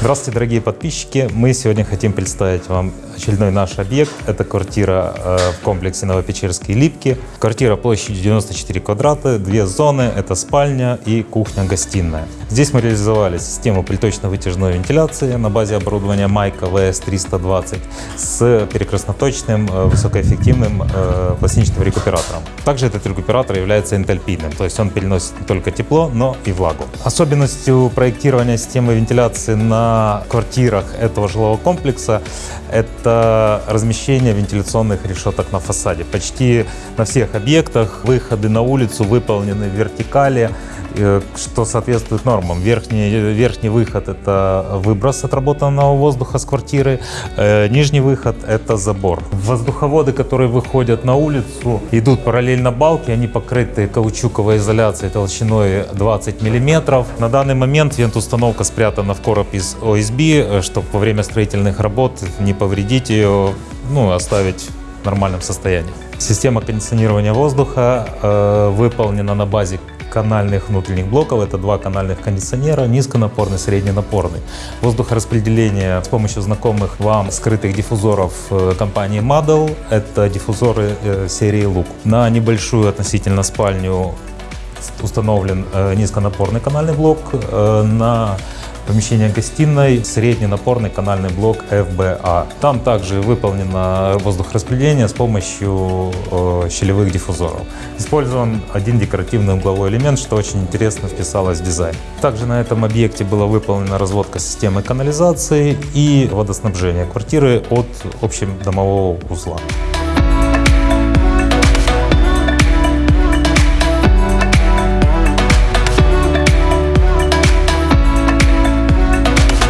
Здравствуйте, дорогие подписчики! Мы сегодня хотим представить вам очередной наш объект. Это квартира э, в комплексе Новопечерские Липки. Квартира площадью 94 квадрата, две зоны. Это спальня и кухня-гостиная. Здесь мы реализовали систему приточно-вытяжной вентиляции на базе оборудования Майка VS320 с перекрестноточным э, высокоэффективным э, пластинчатым рекуператором. Также этот рекуператор является энтальпийным, то есть он переносит не только тепло, но и влагу. Особенностью проектирования системы вентиляции на квартирах этого жилого комплекса это размещение вентиляционных решеток на фасаде. Почти на всех объектах выходы на улицу выполнены в вертикали, э, что соответствует нормам. Верхний, верхний выход – это выброс отработанного воздуха с квартиры, э, нижний выход – это забор. Воздуховоды, которые выходят на улицу, идут параллельно балке, они покрыты каучуковой изоляцией толщиной 20 мм. На данный момент вент-установка спрятана в короб из ОСБ, э, чтобы во время строительных работ не повредить ее, ну, оставить в нормальном состоянии. Система кондиционирования воздуха э, выполнена на базе канальных внутренних блоков. Это два канальных кондиционера, низконапорный, средненапорный. Воздухораспределение с помощью знакомых вам скрытых диффузоров э, компании Madel. Это диффузоры э, серии Look. На небольшую относительно спальню установлен низконапорный канальный блок. На Помещение гостиной, средний напорный канальный блок FBA. Там также выполнено воздухораспределение с помощью э, щелевых диффузоров. Использован один декоративный угловой элемент, что очень интересно вписалось в дизайн. Также на этом объекте была выполнена разводка системы канализации и водоснабжения квартиры от общедомового узла.